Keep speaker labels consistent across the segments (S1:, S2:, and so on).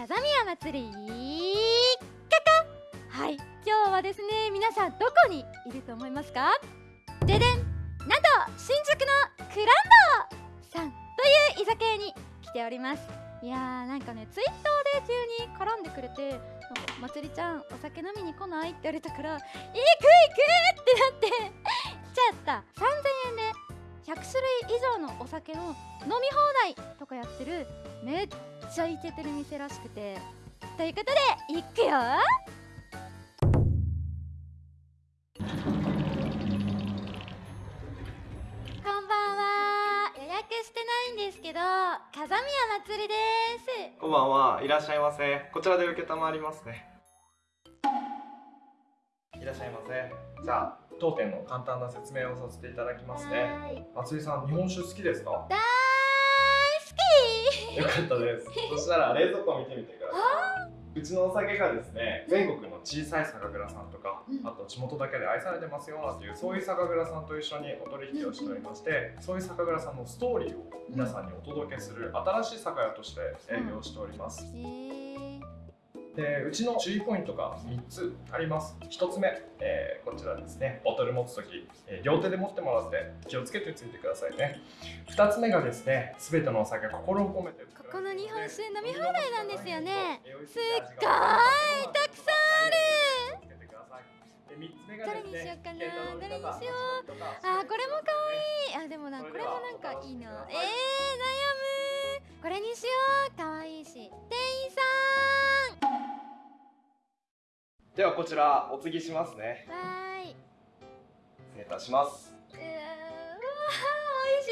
S1: 風宮祭り。カカはい今日はですね皆さんどこにいると思いますか？ででんなんと新宿のクランドさんという居酒屋に来ております。いやーなんかねツイッターで急に絡んでくれてまつりちゃんお酒飲みに来ないって言われたから行く行くってなって来ちゃった。3000円で100種類以上のお酒の飲み放題とかやってるめっちゃイケてる店らしくて。ということで行くよ。こんばんは。予約してないんですけど風宮祭りです。
S2: こんばんは。いらっしゃいませ。こちらで受けたまりますね。いらっしゃいませ。じゃあ当店の簡単な説明をさせていただきますね。
S1: はーい。
S2: 松井さん日本酒好きですか？よかったです。そしたら冷蔵庫を見てみてください。うちのお酒がですね全国の小さい酒蔵さんとか、
S1: うん。
S2: あと地元だけで愛されてますよなんていうそういう酒蔵さんと一緒にお取引をしておりましてそういう酒蔵さんのストーリーを皆さんにお届けする新しい酒屋として営業しております。
S1: えー、
S2: でうちの注意ポイントが3つあります。1つ目、えーこちらですね。ボトル持つ時、えー両手で持ってもらって気をつけてついてくださいね。2つ目がですね全てのお酒心を込めて
S1: ここの日本酒飲み放題なんですよね。すっごいたくさん
S2: あるで3つ目が
S1: どれにしようかな。どれにしようあーこれも可愛いあでもなこれもなんかい。いな。えー、悩むこれにしよう。可愛いし。店員さ
S2: ではこちらお継ぎしますね。
S1: んわーい。
S2: 失礼いたします。
S1: うわー美味し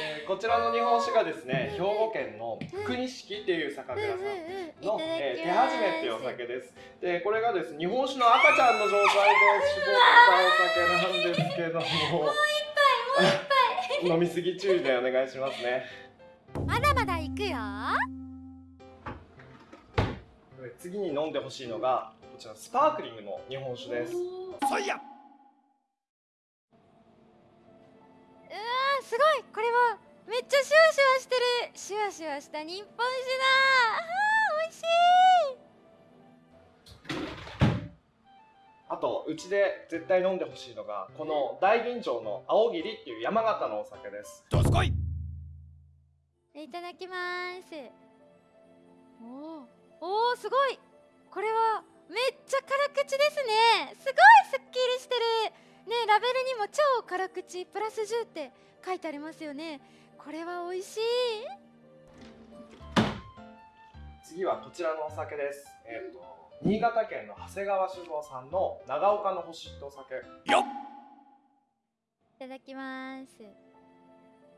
S2: えーこちらの日本酒がですね兵庫県の福錦っていう酒
S1: そう
S2: 蔵さんの、えー手始めっていうお酒です。でこれがですね日本酒の赤ちゃんの状態で絞ったお酒なんですけども。もう一杯 飲みすぎ注意でお願いしますね。
S1: まだまだ行くよ
S2: 次に飲んでほしいのがこちらスパークリングの日本酒です。
S1: うわーすごい。これはめっちゃシュワシュワしてる。シュワシュワした日本酒だ。あー美味しい。
S2: あとうちで絶対飲んでほしいのがこの大吟醸の青桐っていう山形のお酒です。
S1: いただきます。おーおーすごい。これはめっちゃ辛口ですね。すごいすっきりしてる。ねラベルにも超辛口プラス10って書いてありますよね。これは美味しい。
S2: 次はこちらのお酒です。えっ、と新潟県の長谷川酒造さんの長岡の星ってお酒。
S1: いただきます。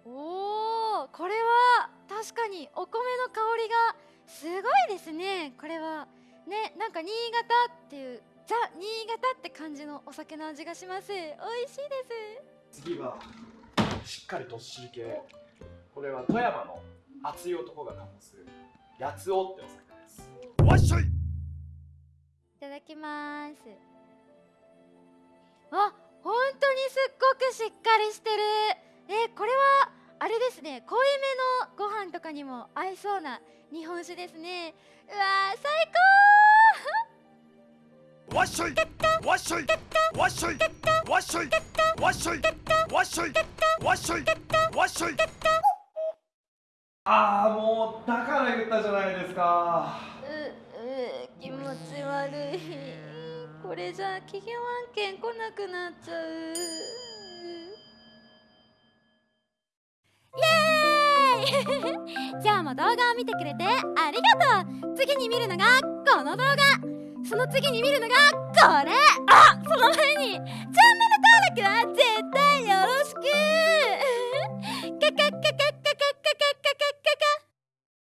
S1: おーこれは確かにお米の香りがすごいですねこれは。ねなんか新潟っていうザ新潟って感じのお酒の味がします。美味しいです。
S2: 次はしっかりどっしり系これは富山の熱い男が醸す八つ尾ってお酒です。
S1: いただきます。あ本当にすっごくしっかりしてる。えこれはあれですね濃いめのご飯とかにも合いそうな日本酒ですね。うわー最高
S3: わっしょいわっしょいわっしょいわっしょいわっしょいわっしょいわっしょいわっしょい。
S2: ああもうだから言ったじゃないですか。
S1: うう気持ち悪い。これじゃ企業案件来なくなっちゃうイエーイ 今日も動画を見てくれてありがとう。次に見るのがこの動画。その次に見るのがこれ。あその